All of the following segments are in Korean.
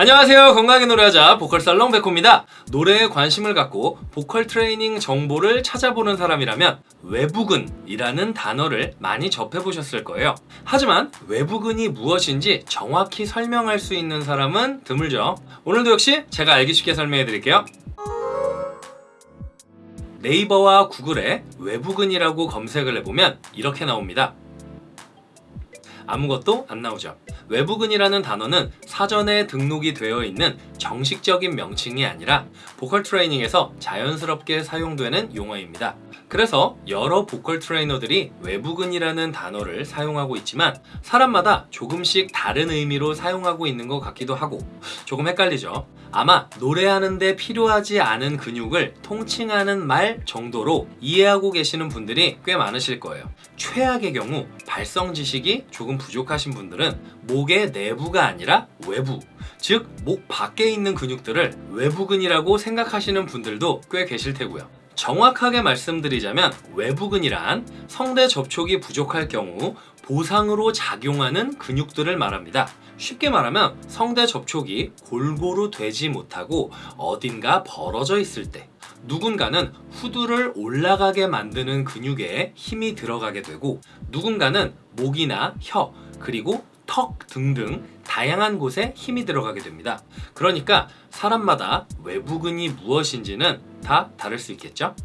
안녕하세요. 건강하게 노래하자 보컬 살롱 백호입니다. 노래에 관심을 갖고 보컬 트레이닝 정보를 찾아보는 사람이라면 외부근이라는 단어를 많이 접해보셨을 거예요. 하지만 외부근이 무엇인지 정확히 설명할 수 있는 사람은 드물죠. 오늘도 역시 제가 알기 쉽게 설명해 드릴게요. 네이버와 구글에 외부근이라고 검색을 해보면 이렇게 나옵니다 아무것도 안 나오죠 외부근이라는 단어는 사전에 등록이 되어 있는 정식적인 명칭이 아니라 보컬 트레이닝에서 자연스럽게 사용되는 용어입니다. 그래서 여러 보컬 트레이너들이 외부근이라는 단어를 사용하고 있지만 사람마다 조금씩 다른 의미로 사용하고 있는 것 같기도 하고 조금 헷갈리죠. 아마 노래하는데 필요하지 않은 근육을 통칭하는 말 정도로 이해하고 계시는 분들이 꽤 많으실 거예요. 최악의 경우 발성 지식이 조금 부족하신 분들은 목의 내부가 아니라 외부 즉 목 밖에 있는 근육들을 외부근이라고 생각하시는 분들도 꽤 계실 테고요. 정확하게 말씀드리자면 외부근이란 성대 접촉이 부족할 경우 보상으로 작용하는 근육들을 말합니다. 쉽게 말하면 성대 접촉이 골고루 되지 못하고 어딘가 벌어져 있을 때 누군가는 후두를 올라가게 만드는 근육에 힘이 들어가게 되고 누군가는 목이나 혀 그리고 턱 등등 다양한 곳에 힘이 들어가게 됩니다. 그러니까 사람마다 외부근이 무엇인지는 다 다를 수 있겠죠?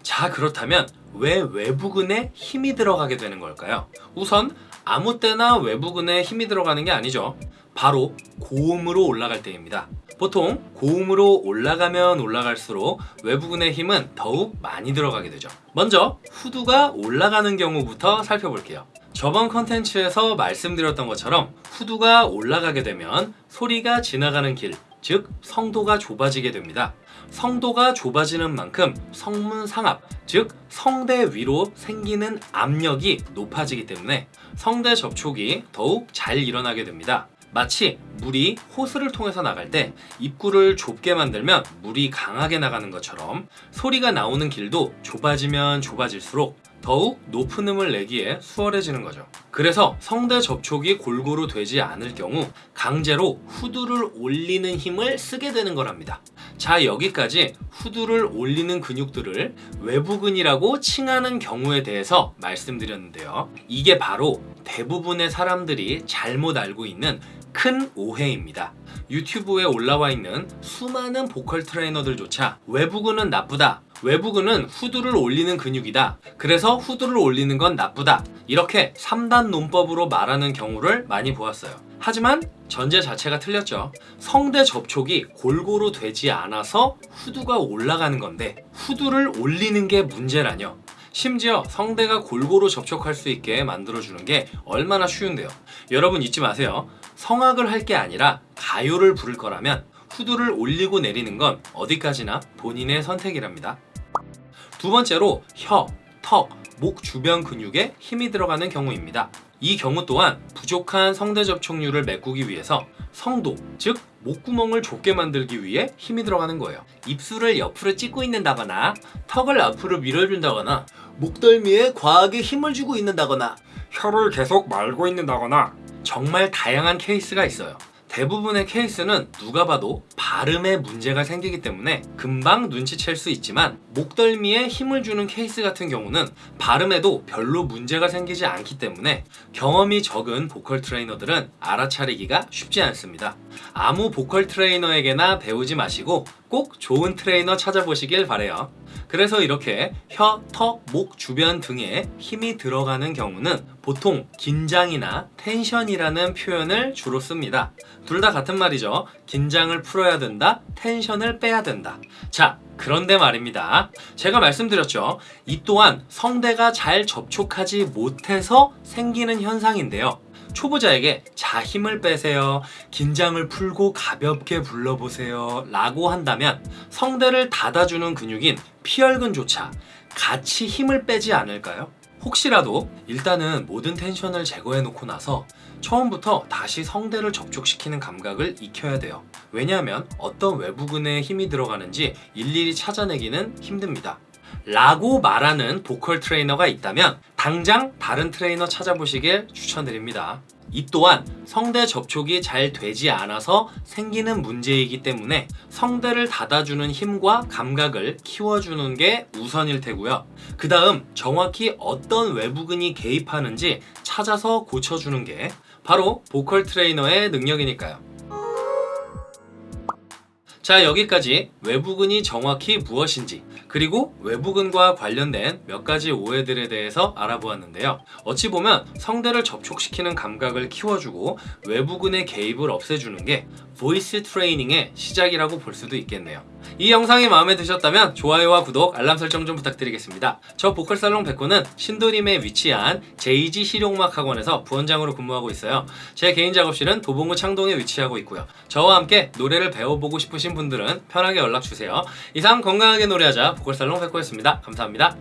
자 그렇다면 왜 외부근에 힘이 들어가게 되는 걸까요? 우선 아무 때나 외부근에 힘이 들어가는 게 아니죠. 바로 고음으로 올라갈 때입니다. 보통 고음으로 올라가면 올라갈수록 외부근의 힘은 더욱 많이 들어가게 되죠. 먼저 후두가 올라가는 경우부터 살펴볼게요. 저번 컨텐츠에서 말씀드렸던 것처럼 후두가 올라가게 되면 소리가 지나가는 길, 즉 성도가 좁아지게 됩니다. 성도가 좁아지는 만큼 성문 상압, 즉 성대 위로 생기는 압력이 높아지기 때문에 성대 접촉이 더욱 잘 일어나게 됩니다. 마치 물이 호스를 통해서 나갈 때 입구를 좁게 만들면 물이 강하게 나가는 것처럼 소리가 나오는 길도 좁아지면 좁아질수록 더욱 높은 음을 내기에 수월해지는 거죠. 그래서 성대 접촉이 골고루 되지 않을 경우 강제로 후두를 올리는 힘을 쓰게 되는 거랍니다. 자 여기까지 후두를 올리는 근육들을 외부근이라고 칭하는 경우에 대해서 말씀드렸는데요. 이게 바로 대부분의 사람들이 잘못 알고 있는 큰 오해입니다. 유튜브에 올라와 있는 수많은 보컬 트레이너들조차 외부근은 나쁘다 외부근은 후두를 올리는 근육이다. 그래서 후두를 올리는 건 나쁘다. 이렇게 3단 논법으로 말하는 경우를 많이 보았어요. 하지만 전제 자체가 틀렸죠. 성대 접촉이 골고루 되지 않아서 후두가 올라가는 건데 후두를 올리는 게 문제라뇨. 심지어 성대가 골고루 접촉할 수 있게 만들어주는 게 얼마나 쉬운데요. 여러분 잊지 마세요. 성악을 할 게 아니라 가요를 부를 거라면 후두를 올리고 내리는 건 어디까지나 본인의 선택이랍니다 두 번째로 혀, 턱, 목 주변 근육에 힘이 들어가는 경우입니다. 이 경우 또한 부족한 성대 접촉률을 메꾸기 위해서 성도, 즉 목구멍을 좁게 만들기 위해 힘이 들어가는 거예요. 입술을 옆으로 찢고 있는다거나 턱을 앞으로 밀어준다거나 목덜미에 과하게 힘을 주고 있는다거나 혀를 계속 말고 있는다거나 정말 다양한 케이스가 있어요 대부분의 케이스는 누가 봐도 발음에 문제가 생기기 때문에 금방 눈치챌 수 있지만 목덜미에 힘을 주는 케이스 같은 경우는 발음에도 별로 문제가 생기지 않기 때문에 경험이 적은 보컬 트레이너들은 알아차리기가 쉽지 않습니다. 아무 보컬 트레이너에게나 배우지 마시고 꼭 좋은 트레이너 찾아보시길 바래요. 그래서 이렇게 혀, 턱, 목 주변 등에 힘이 들어가는 경우는 보통 긴장이나 텐션이라는 표현을 주로 씁니다. 둘 다 같은 말이죠. 긴장을 풀어야 된다, 텐션을 빼야 된다. 자, 그런데 말입니다. 제가 말씀드렸죠. 이 또한 성대가 잘 접촉하지 못해서 생기는 현상인데요. 초보자에게 자 힘을 빼세요. 긴장을 풀고 가볍게 불러보세요. 라고 한다면 성대를 닫아주는 근육인 피열근조차 같이 힘을 빼지 않을까요? 혹시라도 일단은 모든 tension을 제거해 놓고 나서 처음부터 다시 성대를 접촉시키는 감각을 익혀야 돼요. 왜냐하면 어떤 외부근에 힘이 들어가는지 일일이 찾아내기는 힘듭니다 라고 말하는 보컬 트레이너가 있다면 당장 다른 트레이너 찾아보시길 추천드립니다 이 또한 성대 접촉이 잘 되지 않아서 생기는 문제이기 때문에 성대를 닫아주는 힘과 감각을 키워주는 게 우선일 테고요. 그 다음 정확히 어떤 외부근이 개입하는지 찾아서 고쳐주는 게 바로 보컬 트레이너의 능력이니까요. 자 여기까지 외부근이 정확히 무엇인지 그리고 외부근과 관련된 몇 가지 오해들에 대해서 알아보았는데요. 어찌 보면 성대를 접촉시키는 감각을 키워주고 외부근의 개입을 없애주는 게 voice training의 시작이라고 볼 수도 있겠네요. 이 영상이 마음에 드셨다면 좋아요와 구독, 알람 설정 좀 부탁드리겠습니다. 저 보컬살롱 백호는 신도림에 위치한 JG 실용음악 학원에서 부원장으로 근무하고 있어요. 제 개인 작업실은 도봉구 창동에 위치하고 있고요. 저와 함께 노래를 배워보고 싶으신 분들은 편하게 연락주세요. 이상 건강하게 노래하자 보컬살롱 백호였습니다. 감사합니다.